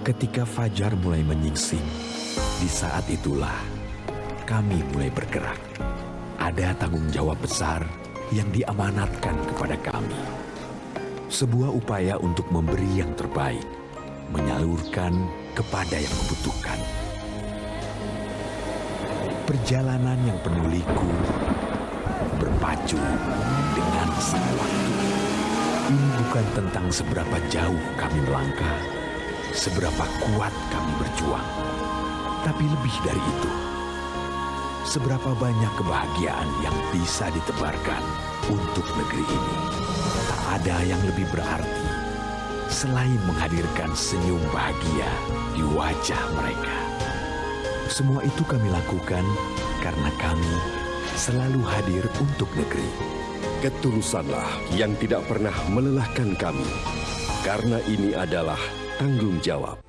Ketika fajar mulai menyingsing, di saat itulah kami mulai bergerak. Ada tanggung jawab besar yang diamanatkan kepada kami. Sebuah upaya untuk memberi yang terbaik, menyalurkan kepada yang membutuhkan. Perjalanan yang penuh liku, berpacu dengan sang waktu. Ini bukan tentang seberapa jauh kami melangkah, seberapa kuat kami berjuang, tapi lebih dari itu, seberapa banyak kebahagiaan yang bisa ditebarkan untuk negeri ini. Tak ada yang lebih berarti selain menghadirkan senyum bahagia di wajah mereka. Semua itu kami lakukan karena kami selalu hadir untuk negeri. Ketulusanlah yang tidak pernah melelahkan kami, karena ini adalah tanggung jawab.